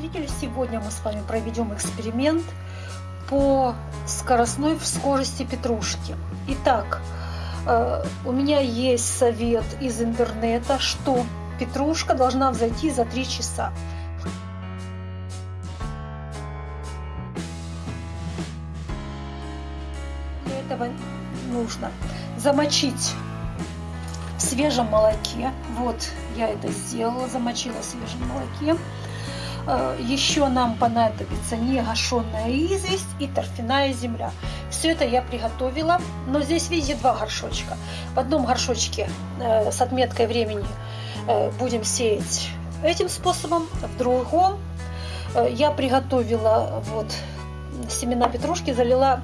Зрители, сегодня мы с вами проведем эксперимент по скоростной скорости петрушки. Итак, э, у меня есть совет из интернета, что петрушка должна взойти за 3 часа. Для этого нужно замочить в свежем молоке. Вот я это сделала, замочила в свежем молоке. Э, Еще нам понадобится негашенная известь и торфяная земля. Все это я приготовила, но здесь, видите, два горшочка. В одном горшочке э, с отметкой времени э, будем сеять этим способом, в другом я приготовила вот семена петрушки, залила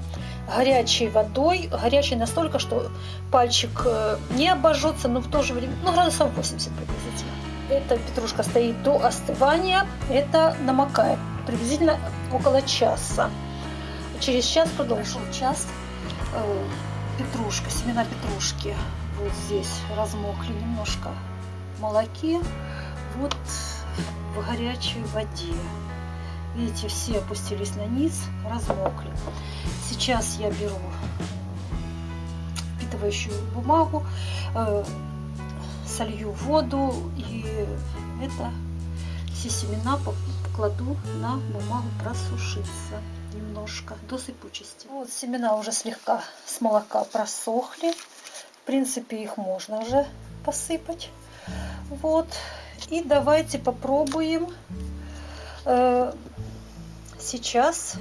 горячей водой, горячей настолько, что пальчик не обожжется, но в то же время, ну, градусов 80 приблизительно. Эта петрушка стоит до остывания, это намокает приблизительно около часа. Через час продолжим. Час э, петрушка, семена петрушки вот здесь размокли немножко в молоке, вот в горячей воде. Видите, все опустились на низ, размокли. Сейчас я беру впитывающую бумагу, э, солью воду и это все семена покладу на бумагу просушиться немножко до сыпучести. Вот семена уже слегка с молока просохли. В принципе, их можно уже посыпать. Вот. И давайте попробуем э, сейчас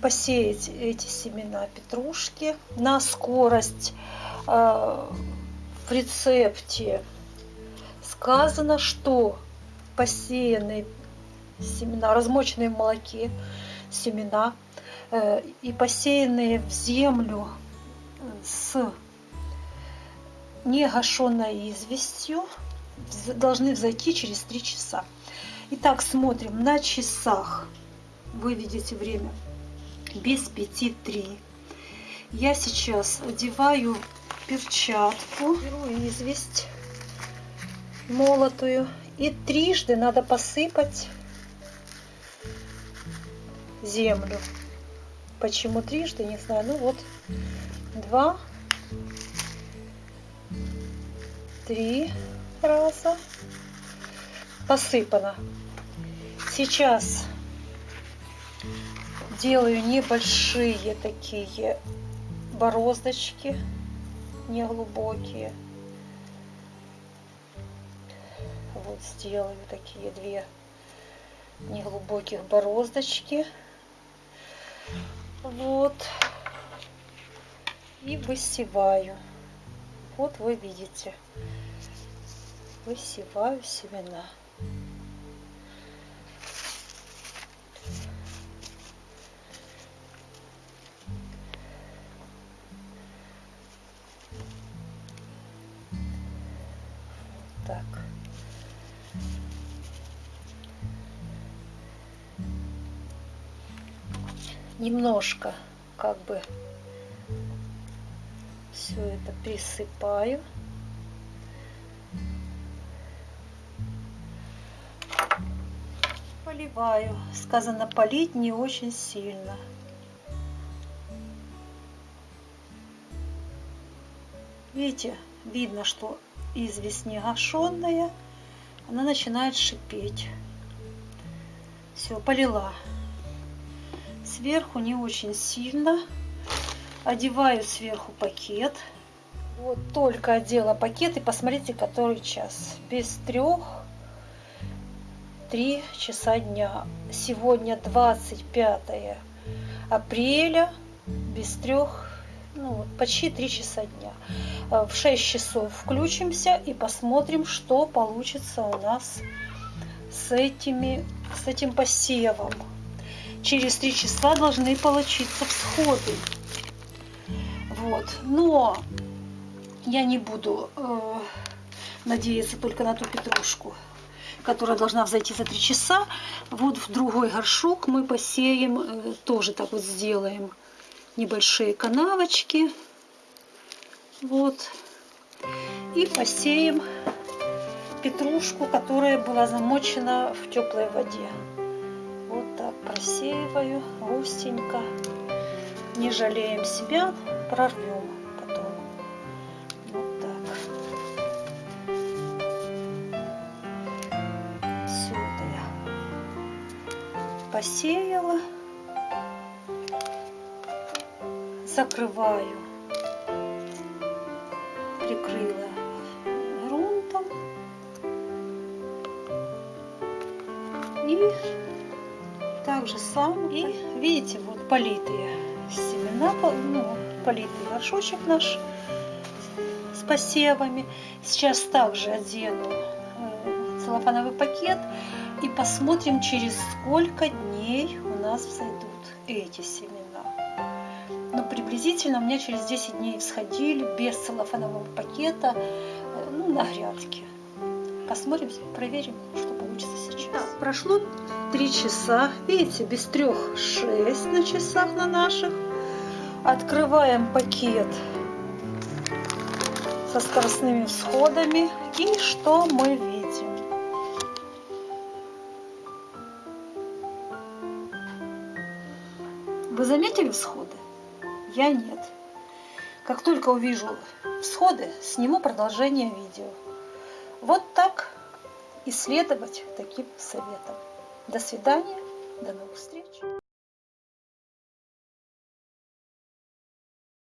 посеять эти семена петрушки на скорость. Э, в рецепте сказано, что посеянные семена, размоченные в молоке семена э, и посеянные в землю с негашенной известью должны взойти через 3 часа. Итак, смотрим на часах вы видите время без пяти три. Я сейчас одеваю перчатку, беру известь молотую и трижды надо посыпать землю. Почему трижды, не знаю. Ну вот, два, три раза посыпано. Сейчас делаю небольшие такие бороздочки, неглубокие. Вот сделаю такие две неглубоких бороздочки. Вот. И высеваю. Вот вы видите. Высеваю семена. Немножко как бы все это присыпаю. Поливаю. Сказано полить не очень сильно. Видите, видно, что известь не гашенная, она начинает шипеть. Все, полила. Сверху не очень сильно. Одеваю сверху пакет. Вот только одела пакет и посмотрите, который час. Без трех, три часа дня. Сегодня 25 апреля, без трех, ну, почти три часа дня. Э, в 6 часов включимся и посмотрим, что получится у нас с, этими, с этим посевом. Через 3 часа должны получиться всходы. Вот. Но я не буду э, надеяться только на ту петрушку, которая должна взойти за 3 часа. Вот в другой горшок мы посеем, э, тоже так вот сделаем небольшие канавочки. Вот. И посеем петрушку, которая была замочена в теплой воде. Просеиваю густенько. Не жалеем себя, прорвем потом. Вот так. Все это я посеяла. Закрываю. Прикрыла грунтом. И так же сам. И видите, вот политые семена, ну, политый горшочек наш с посевами. Сейчас также одену э, целлофановый пакет и посмотрим, через сколько дней у нас взойдут эти семена. Но приблизительно у меня через 10 дней всходили без целлофанового пакета э, ну, на грядке. Посмотрим, проверим, что получится сейчас. Так, прошло 3 часа. Видите, без трех 6 на часах на наших. Открываем пакет со скоростными всходами. И что мы видим? Вы заметили всходы? Я нет. Как только увижу всходы, сниму продолжение видео. Вот так исследовать таким советом. До свидания, до новых встреч.